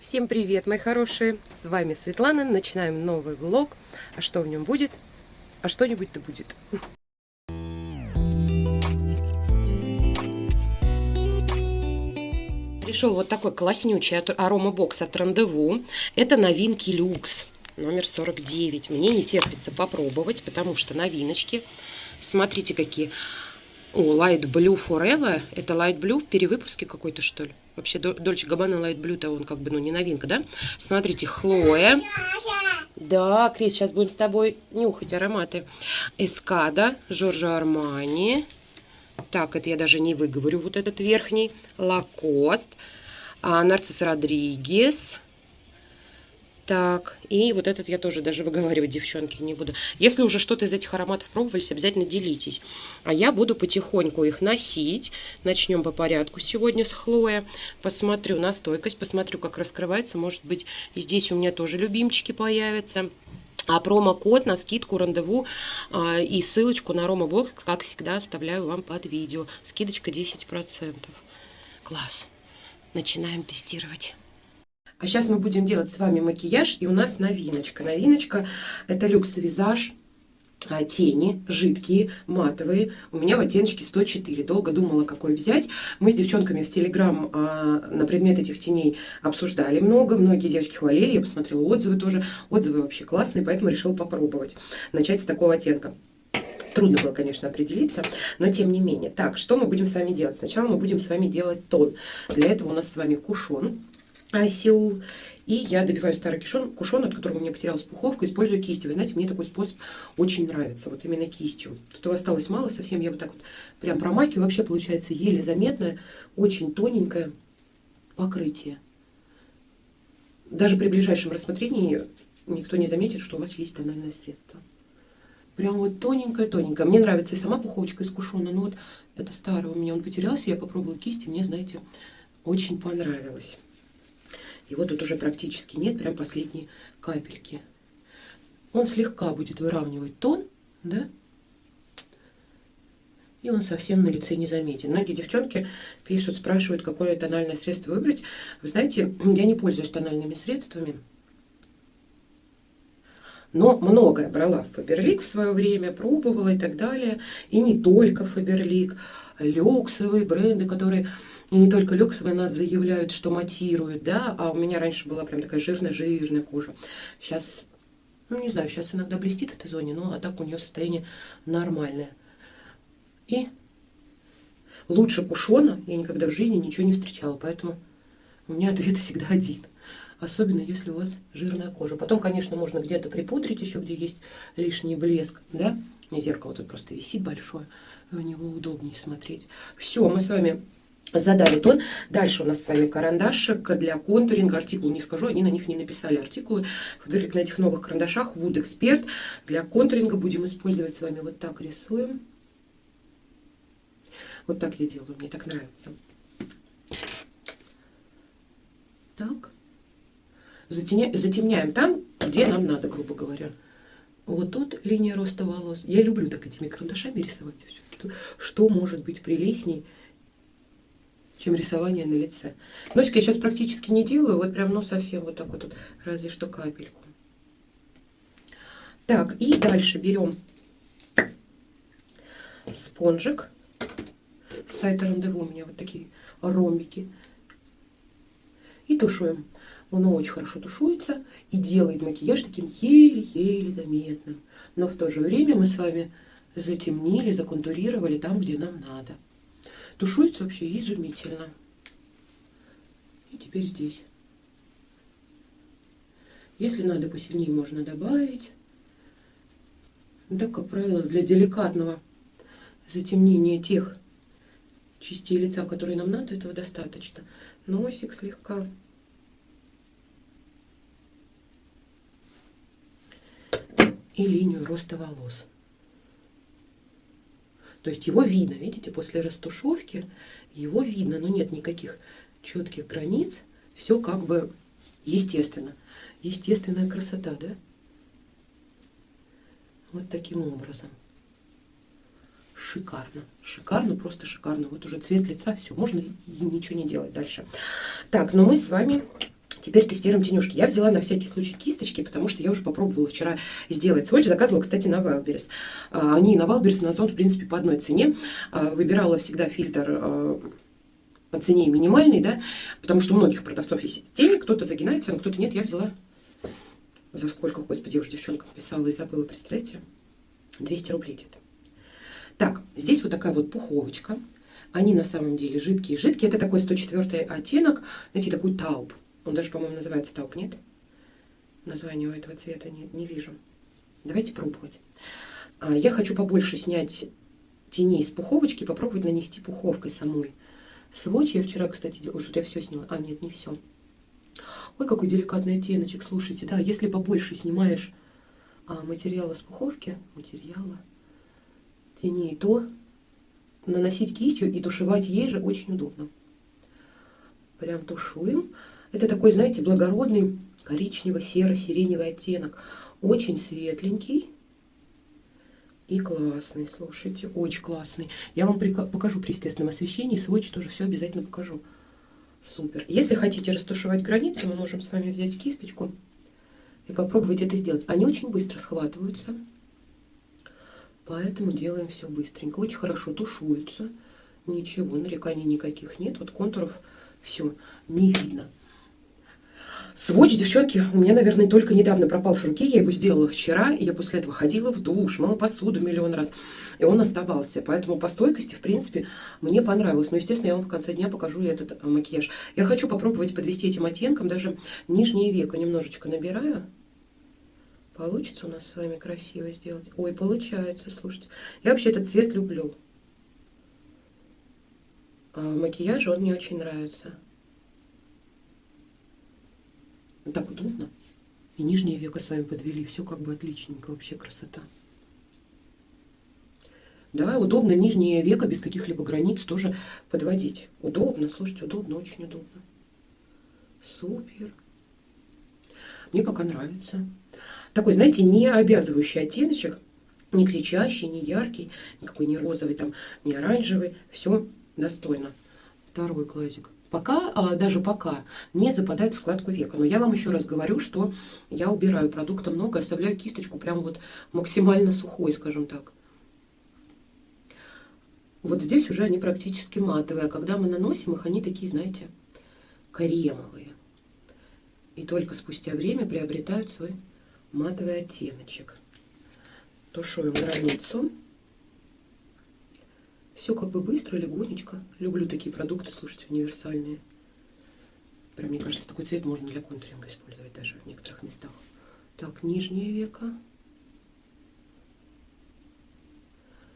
Всем привет, мои хорошие! С вами Светлана. Начинаем новый влог. А что в нем будет? А что-нибудь-то будет. Пришел вот такой класснючий аромабокс от Рандеву. Это новинки люкс номер 49. Мне не терпится попробовать, потому что новиночки. Смотрите, какие. О, Light Blue Forever. Это Light Blue в перевыпуске какой-то, что ли? Вообще, Дольче Габбана Light Blue-то он как бы, ну, не новинка, да? Смотрите, Хлоя. Да, Крис, сейчас будем с тобой нюхать ароматы. Эскада, Жоржо Армани. Так, это я даже не выговорю, вот этот верхний. Лакост. А, Нарцисс Родригес. Так, и вот этот я тоже даже выговаривать, девчонки, не буду. Если уже что-то из этих ароматов пробовались, обязательно делитесь. А я буду потихоньку их носить. Начнем по порядку сегодня с Хлоя. Посмотрю на стойкость, посмотрю, как раскрывается. Может быть, здесь у меня тоже любимчики появятся. А промокод на скидку рандеву а, и ссылочку на Рома Бокс, как всегда, оставляю вам под видео. Скидочка 10%. Класс. Начинаем тестировать. А сейчас мы будем делать с вами макияж, и у нас новиночка. Новиночка это люкс визаж а, тени, жидкие, матовые. У меня в оттеночке 104. Долго думала, какой взять. Мы с девчонками в Телеграм а, на предмет этих теней обсуждали много. Многие девочки хвалили, я посмотрела отзывы тоже. Отзывы вообще классные, поэтому решила попробовать. Начать с такого оттенка. Трудно было, конечно, определиться, но тем не менее. Так, что мы будем с вами делать? Сначала мы будем с вами делать тон. Для этого у нас с вами кушон Сеул. И я добиваю старый кушон, кушон, от которого у меня потерялась пуховка, использую кисти. Вы знаете, мне такой способ очень нравится, вот именно кистью. Тут осталось мало совсем, я вот так вот прям промакиваю. Вообще получается еле заметное, очень тоненькое покрытие. Даже при ближайшем рассмотрении никто не заметит, что у вас есть тональное средство. Прям вот тоненькое-тоненькое. Мне нравится и сама пуховочка из кушона, но вот это старое у меня, он потерялся, я попробовала кисти, мне, знаете, очень понравилось. Его тут уже практически нет, прям последние капельки. Он слегка будет выравнивать тон, да? И он совсем на лице не заметен. Многие девчонки пишут, спрашивают, какое тональное средство выбрать. Вы знаете, я не пользуюсь тональными средствами. Но многое брала в Фаберлик в свое время, пробовала и так далее. И не только Фаберлик, люксовые бренды, которые и не только люксовые нас заявляют, что матируют, да, а у меня раньше была прям такая жирная-жирная кожа. Сейчас, ну не знаю, сейчас иногда блестит в этой зоне, но а так у нее состояние нормальное. И лучше кушона я никогда в жизни ничего не встречала, поэтому у меня ответ всегда один. Особенно если у вас жирная кожа. Потом, конечно, можно где-то припудрить еще, где есть лишний блеск, да. Зеркало тут просто висит большое, в него удобнее смотреть. Все, мы с вами задали тон. Дальше у нас с вами карандашик для контуринга. Артикул не скажу, они на них не написали артикулы. На этих новых карандашах Wood Expert. Для контуринга будем использовать с вами вот так рисуем. Вот так я делаю, мне так нравится. Так. Затемня... Затемняем там, где нам надо, грубо говоря. Вот тут линия роста волос. Я люблю так этими карандашами рисовать. Что может быть прелестней, чем рисование на лице. Носик я сейчас практически не делаю, вот прям, ну, совсем вот так вот, вот разве что капельку. Так, и дальше берем спонжик. С сайта Рандеву у меня вот такие ромбики. И тушуем. Он очень хорошо тушуется и делает макияж таким еле-еле заметным. Но в то же время мы с вами затемнили, законтурировали там, где нам надо. Тушуется вообще изумительно. И теперь здесь. Если надо посильнее, можно добавить. Но так, как правило, для деликатного затемнения тех частей лица, которые нам надо, этого достаточно. Носик слегка. И линию роста волос. То есть его видно, видите, после растушевки его видно, но нет никаких четких границ. Все как бы естественно. Естественная красота, да? Вот таким образом. Шикарно. Шикарно, просто шикарно. Вот уже цвет лица, все, можно и ничего не делать дальше. Так, но мы с вами Теперь тестируем тенюшки. Я взяла на всякий случай кисточки, потому что я уже попробовала вчера сделать сводч. Заказывала, кстати, на Wildberries. А, они на Wildberries, на Озон, в принципе, по одной цене. А, выбирала всегда фильтр а, по цене минимальный, да, потому что у многих продавцов есть тени, кто-то загинается, а кто-то нет. Я взяла за сколько, господи, я уже девчонкам писала и забыла, представляете? 200 рублей где-то. Так, здесь вот такая вот пуховочка. Они на самом деле жидкие. Жидкие это такой 104 оттенок, знаете, такой тауб. Он даже, по-моему, называется тауп, нет? Названия у этого цвета не, не вижу. Давайте пробовать. А, я хочу побольше снять теней с пуховочки, попробовать нанести пуховкой самой. Сводч я вчера, кстати, делала, что я все сняла. А, нет, не все. Ой, какой деликатный оттеночек, слушайте. Да, если побольше снимаешь а, материала с пуховки, материала, теней, то наносить кистью и тушевать ей же очень удобно. Прям тушуем. Это такой, знаете, благородный коричнево-серо-сиреневый оттенок. Очень светленький и классный, слушайте, очень классный. Я вам покажу при естественном освещении, сводч тоже все обязательно покажу. Супер. Если хотите растушевать границы, мы можем с вами взять кисточку и попробовать это сделать. Они очень быстро схватываются, поэтому делаем все быстренько. Очень хорошо тушуются, ничего, нареканий никаких нет. Вот контуров все не видно. Сводч, девчонки, у меня, наверное, только недавно пропал с руки. Я его сделала вчера, и я после этого ходила в душ, мыла посуду миллион раз. И он оставался. Поэтому по стойкости, в принципе, мне понравилось. Но, естественно, я вам в конце дня покажу этот э, макияж. Я хочу попробовать подвести этим оттенком даже нижнее веко. Немножечко набираю. Получится у нас с вами красиво сделать? Ой, получается, слушайте. Я вообще этот цвет люблю. А макияж он мне очень нравится. Так удобно. И нижнее веко с вами подвели. Все как бы отличненько. Вообще красота. Да, удобно нижнее веко без каких-либо границ тоже подводить. Удобно, слушайте, удобно, очень удобно. Супер. Мне пока нравится. Такой, знаете, не обязывающий оттеночек, не кричащий, не яркий, никакой не розовый, там, не оранжевый. Все достойно. Второй глазик пока, а, даже пока, не западает в складку века. Но я вам еще раз говорю, что я убираю продукта много, оставляю кисточку прям вот максимально сухой, скажем так. Вот здесь уже они практически матовые, а когда мы наносим их, они такие, знаете, кремовые. И только спустя время приобретают свой матовый оттеночек. Тушуем границу. Все как бы быстро, легонечко. Люблю такие продукты, слушайте, универсальные. Прям, мне кажется, такой цвет можно для контуринга использовать даже в некоторых местах. Так, нижнее веко.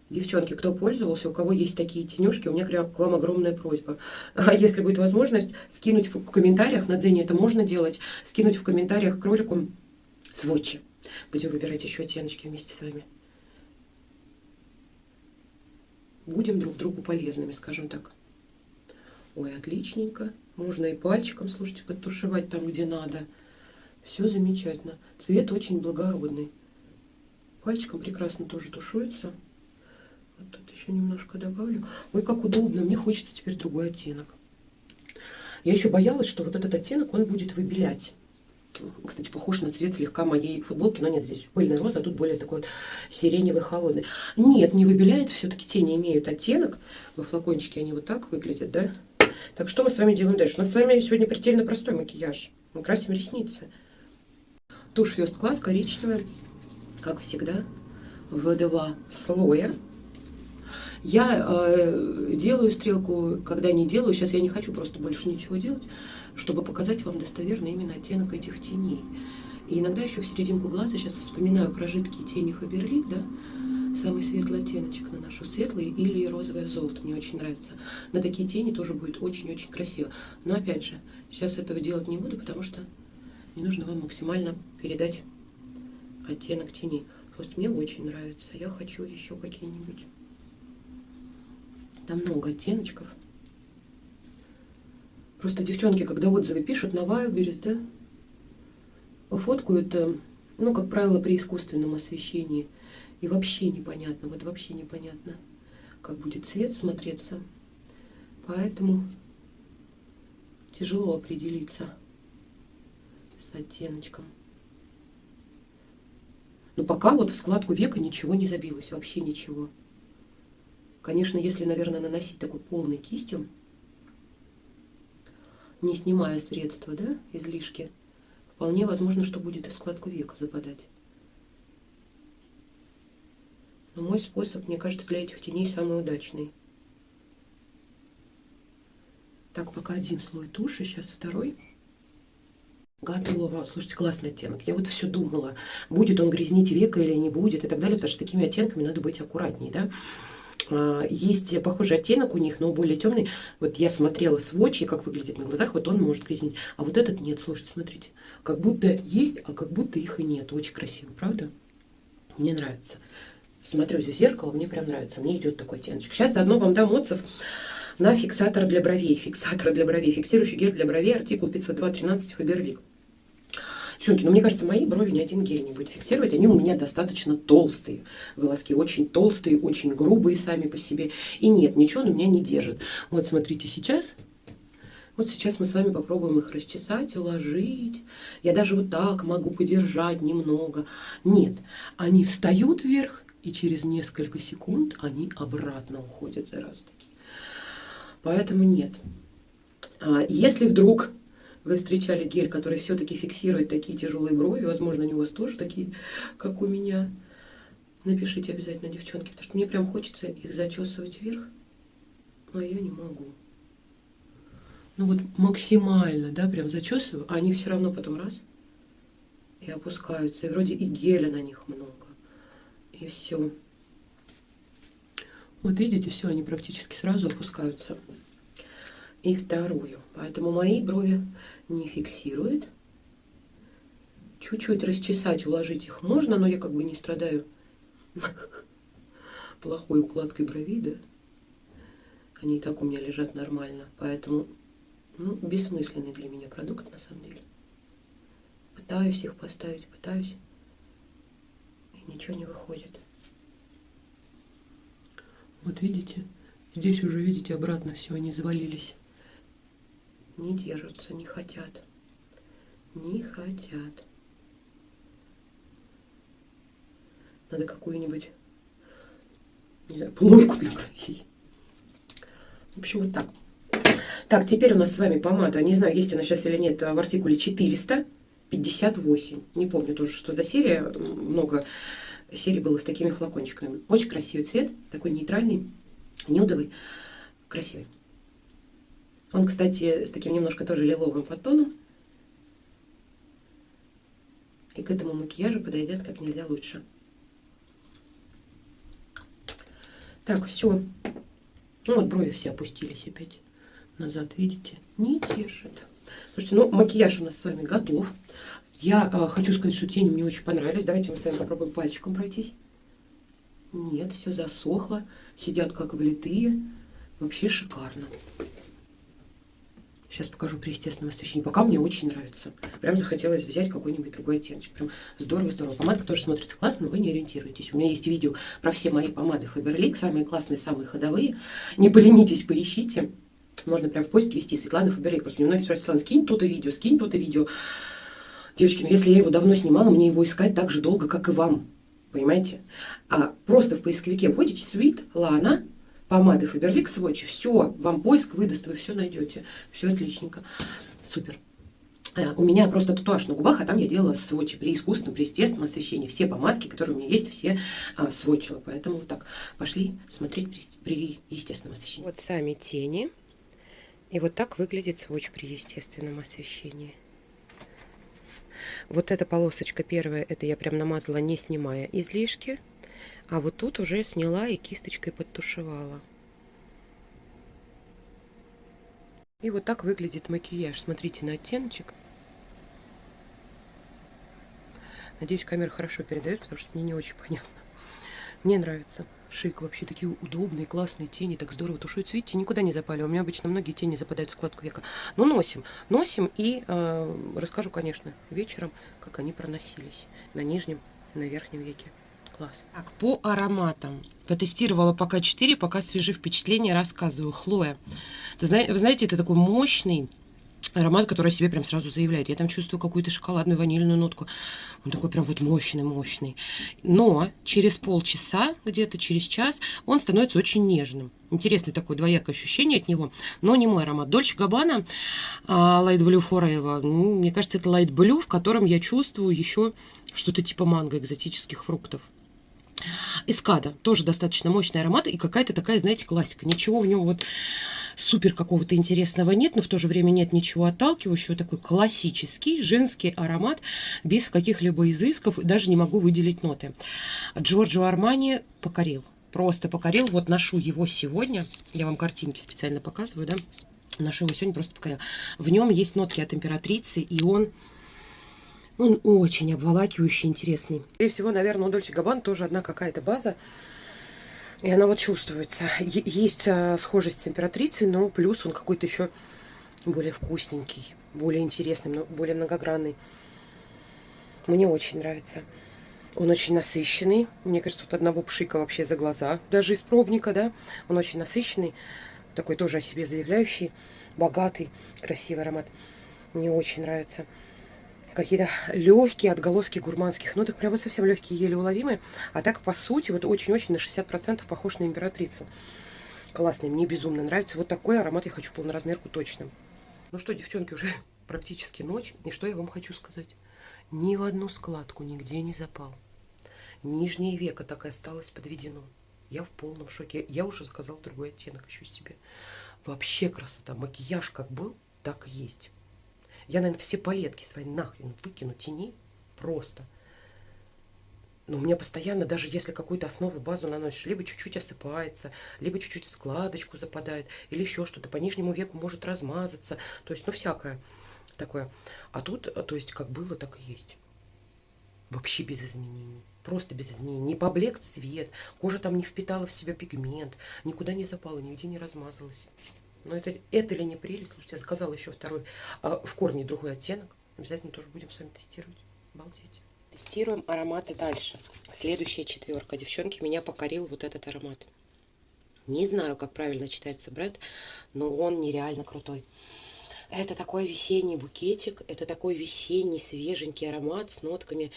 Девчонки, кто пользовался, у кого есть такие тенюшки, у меня к вам огромная просьба. А если будет возможность, скинуть в комментариях, на Дзене это можно делать, скинуть в комментариях к ролику сводчи. Будем выбирать еще оттеночки вместе с вами. Будем друг другу полезными, скажем так. Ой, отличненько. Можно и пальчиком, слушайте, подтушевать там, где надо. Все замечательно. Цвет очень благородный. Пальчиком прекрасно тоже тушуется. Вот тут еще немножко добавлю. Ой, как удобно. Мне хочется теперь другой оттенок. Я еще боялась, что вот этот оттенок, он будет выбелять кстати, похож на цвет слегка моей футболки, но нет, здесь пыльная роза, а тут более такой вот сиреневый, холодный. Нет, не выбеляет, все-таки тени имеют оттенок. Во флакончике они вот так выглядят, да? Так, что мы с вами делаем дальше? У нас с вами сегодня предельно простой макияж. Мы красим ресницы. Тушь First Class коричневая, как всегда, в два слоя. Я э, делаю стрелку, когда не делаю. Сейчас я не хочу просто больше ничего делать чтобы показать вам достоверно именно оттенок этих теней. И иногда еще в серединку глаза, сейчас вспоминаю про жидкие тени Фаберлик, да, самый светлый оттеночек наношу, светлый или розовое золото, мне очень нравится. На такие тени тоже будет очень-очень красиво. Но опять же, сейчас этого делать не буду, потому что мне нужно вам максимально передать оттенок теней. Вот мне очень нравится, я хочу еще какие-нибудь. Там много оттеночков. Просто девчонки, когда отзывы пишут на Wildberries, да, фоткают, ну, как правило, при искусственном освещении. И вообще непонятно, вот вообще непонятно, как будет цвет смотреться. Поэтому тяжело определиться. оттеночком. Но пока вот в складку века ничего не забилось, вообще ничего. Конечно, если, наверное, наносить такой полной кистью, не снимая средства, да, излишки, вполне возможно, что будет и в складку века западать. Но мой способ, мне кажется, для этих теней самый удачный. Так, пока один слой туши, сейчас второй. Готово. Слушайте, классный оттенок. Я вот все думала, будет он грязнить века или не будет и так далее, потому что такими оттенками надо быть аккуратней, да. А, есть похожий оттенок у них, но более темный. Вот я смотрела сводчи, как выглядит на глазах, вот он может грязнить. А вот этот нет, слушайте, смотрите. Как будто есть, а как будто их и нет. Очень красиво, правда? Мне нравится. Смотрю за зеркало, мне прям нравится. Мне идет такой оттеночек. Сейчас заодно вам дам отзыв на фиксатор для бровей. Фиксатор для бровей. Фиксирующий гель для бровей. Артикул 502.13 Фаберлик. Девчонки, ну мне кажется, мои брови ни один гель не будет фиксировать. Они у меня достаточно толстые. Волоски очень толстые, очень грубые сами по себе. И нет, ничего он у меня не держит. Вот смотрите, сейчас вот сейчас мы с вами попробуем их расчесать, уложить. Я даже вот так могу подержать немного. Нет, они встают вверх, и через несколько секунд они обратно уходят за раз таки. Поэтому нет. А если вдруг вы встречали гель, который все-таки фиксирует такие тяжелые брови, возможно, у вас тоже такие, как у меня, напишите обязательно, девчонки, потому что мне прям хочется их зачесывать вверх, а я не могу. Ну вот максимально, да, прям зачесываю, а они все равно потом раз и опускаются. И вроде и геля на них много. И все. Вот видите, все, они практически сразу опускаются. И вторую. Поэтому мои брови не фиксирует. Чуть-чуть расчесать, уложить их можно, но я как бы не страдаю плохой укладкой бровей, да. Они и так у меня лежат нормально. Поэтому, ну, бессмысленный для меня продукт, на самом деле. Пытаюсь их поставить, пытаюсь. И ничего не выходит. Вот видите? Здесь уже, видите, обратно все, они завалились. Не держатся, не хотят. Не хотят. Надо какую-нибудь, не знаю, плойку для бровей. В общем, вот так. Так, теперь у нас с вами помада. Не знаю, есть она сейчас или нет, в артикуле 458. Не помню тоже, что за серия. Много серий было с такими флакончиками. Очень красивый цвет, такой нейтральный, нюдовый, красивый. Он, кстати, с таким немножко тоже лиловым подтоном. И к этому макияжу подойдет как нельзя лучше. Так, все. Ну вот брови все опустились опять назад, видите? Не держит. Слушайте, ну макияж у нас с вами готов. Я э, хочу сказать, что тени мне очень понравились. Давайте мы с вами попробуем пальчиком пройтись. Нет, все засохло. Сидят как влитые. Вообще шикарно. Сейчас покажу при естественном освещении. Пока мне очень нравится. Прям захотелось взять какой-нибудь другой оттеночек. Прям здорово-здорово. Помадка тоже смотрится классно, но вы не ориентируетесь. У меня есть видео про все мои помады Faberlic. Самые классные, самые ходовые. Не поленитесь, поищите. Можно прям в поиске вести Светлана Faberlic. Просто мне многие спрашивают, Светлана, скинь то-то видео, скинь то-то видео. Девочки, ну если я его давно снимала, мне его искать так же долго, как и вам. Понимаете? А просто в поисковике вводите Sweet Lana помады Faberlic Swatch, все, вам поиск выдаст, вы все найдете. Все отличненько. Супер. Э, у меня просто татуаж на губах, а там я делала сводчи при искусственном, при естественном освещении. Все помадки, которые у меня есть, все а, сводчила. Поэтому так пошли смотреть при, при естественном освещении. Вот сами тени. И вот так выглядит сводч при естественном освещении. Вот эта полосочка первая, это я прям намазала, не снимая излишки. А вот тут уже сняла и кисточкой подтушевала. И вот так выглядит макияж. Смотрите на оттеночек. Надеюсь, камера хорошо передает, потому что мне не очень понятно. Мне нравится. Шик вообще такие удобные, классные тени, так здорово тушуются. Видите, никуда не запали. У меня обычно многие тени западают в складку века. Но носим, носим и э, расскажу, конечно, вечером, как они проносились на нижнем, на верхнем веке. Класс. Так, по ароматам. Потестировала пока 4, пока свежие впечатления рассказываю. Хлоя. Вы знаете, это такой мощный, аромат, который себе прям сразу заявляет. Я там чувствую какую-то шоколадную ванильную нотку. Он такой прям вот мощный, мощный. Но через полчаса, где-то через час, он становится очень нежным. Интересное такое двоякое ощущение от него, но не мой аромат. Дольче Габбана Light Blue Forever. Ну, мне кажется, это Light Blue, в котором я чувствую еще что-то типа манго, экзотических фруктов. Эскада, тоже достаточно мощный аромат и какая-то такая, знаете, классика. Ничего в нем вот супер какого-то интересного нет, но в то же время нет ничего отталкивающего. Такой классический женский аромат без каких-либо изысков. Даже не могу выделить ноты. Джорджо Армани покорил. Просто покорил. Вот ношу его сегодня. Я вам картинки специально показываю, да. Ношу его сегодня, просто покорил. В нем есть нотки от императрицы, и он... Он очень обволакивающий, интересный. И всего, наверное, у Дольче Габбан тоже одна какая-то база. И она вот чувствуется. Есть а, схожесть с императрицей, но плюс он какой-то еще более вкусненький, более интересный, более многогранный. Мне очень нравится. Он очень насыщенный. Мне кажется, вот одного пшика вообще за глаза. Даже из пробника, да. Он очень насыщенный. Такой тоже о себе заявляющий. Богатый, красивый аромат. Мне очень нравится какие-то легкие отголоски гурманских ноток, прям вот совсем легкие, еле уловимые. А так, по сути, вот очень-очень на 60% похож на императрицу. Классный, мне безумно нравится. Вот такой аромат я хочу полноразмерку точно. Ну что, девчонки, уже практически ночь. И что я вам хочу сказать? Ни в одну складку нигде не запал. Нижнее веко так и осталось подведено. Я в полном шоке. Я уже заказала другой оттенок еще себе. Вообще красота. Макияж как был, так и есть. Я, наверное, все палетки свои нахрен выкину тени просто. Но у меня постоянно, даже если какую-то основу, базу наносишь, либо чуть-чуть осыпается, либо чуть-чуть складочку западает, или еще что-то по нижнему веку может размазаться. То есть, ну, всякое такое. А тут, то есть, как было, так и есть. Вообще без изменений. Просто без изменений. Не поблек цвет, кожа там не впитала в себя пигмент, никуда не запала, нигде не размазалась. Но это, это ли не прелесть? Слушайте, я заказала еще второй, а, в корне другой оттенок. Обязательно тоже будем с вами тестировать. Обалдеть. Тестируем ароматы дальше. Следующая четверка. Девчонки, меня покорил вот этот аромат. Не знаю, как правильно читается бренд, но он нереально крутой. Это такой весенний букетик, это такой весенний свеженький аромат с нотками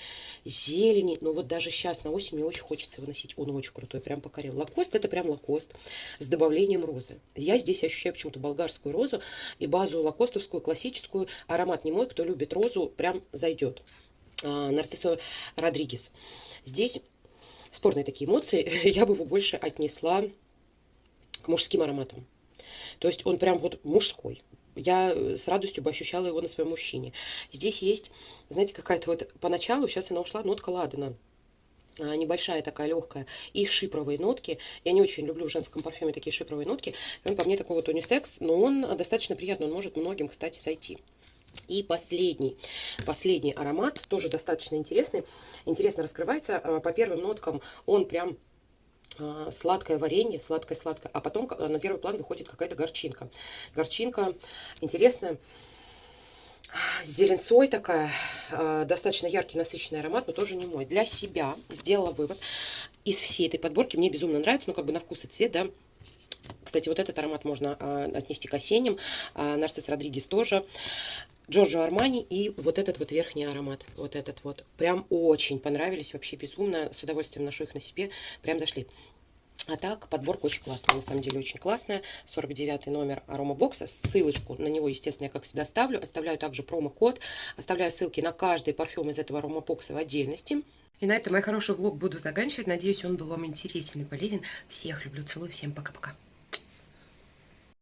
зелени. Но вот даже сейчас на осень мне очень хочется его носить. Он очень крутой, прям покорил. Лакост это прям лакост с добавлением розы. Я здесь ощущаю почему-то болгарскую розу и базу лакостовскую, классическую. Аромат не мой, кто любит розу, прям зайдет. А, Нарциссо Родригес. Здесь спорные такие эмоции. Я бы его больше отнесла к мужским ароматам. То есть он прям вот мужской я э, с радостью бы ощущала его на своем мужчине. Здесь есть, знаете, какая-то вот поначалу, сейчас она ушла, нотка ладана а, небольшая такая легкая, и шипровые нотки. Я не очень люблю в женском парфюме такие шипровые нотки. Он по мне такой вот унисекс, но он достаточно приятный, он может многим, кстати, зайти. И последний, последний аромат, тоже достаточно интересный, интересно раскрывается. А, по первым ноткам он прям сладкое варенье, сладкое-сладкое, а потом на первый план выходит какая-то горчинка. Горчинка интересная, с зеленцой такая, а, достаточно яркий, насыщенный аромат, но тоже не мой. Для себя сделала вывод. Из всей этой подборки мне безумно нравится, ну как бы на вкус и цвет, да, кстати, вот этот аромат можно а, отнести к осенним. А, Нарцисс Родригес тоже. Джорджо Армани и вот этот вот верхний аромат. Вот этот вот. Прям очень понравились, вообще безумно. С удовольствием ношу их на себе. Прям зашли. А так, подборка очень классная, на самом деле очень классная. 49 номер арома бокса. Ссылочку на него, естественно, я как всегда ставлю. Оставляю также промокод. Оставляю ссылки на каждый парфюм из этого арома бокса в отдельности. И на этом мой хороший влог буду заканчивать. Надеюсь, он был вам интересен и полезен. Всех люблю, целую, всем пока-пока.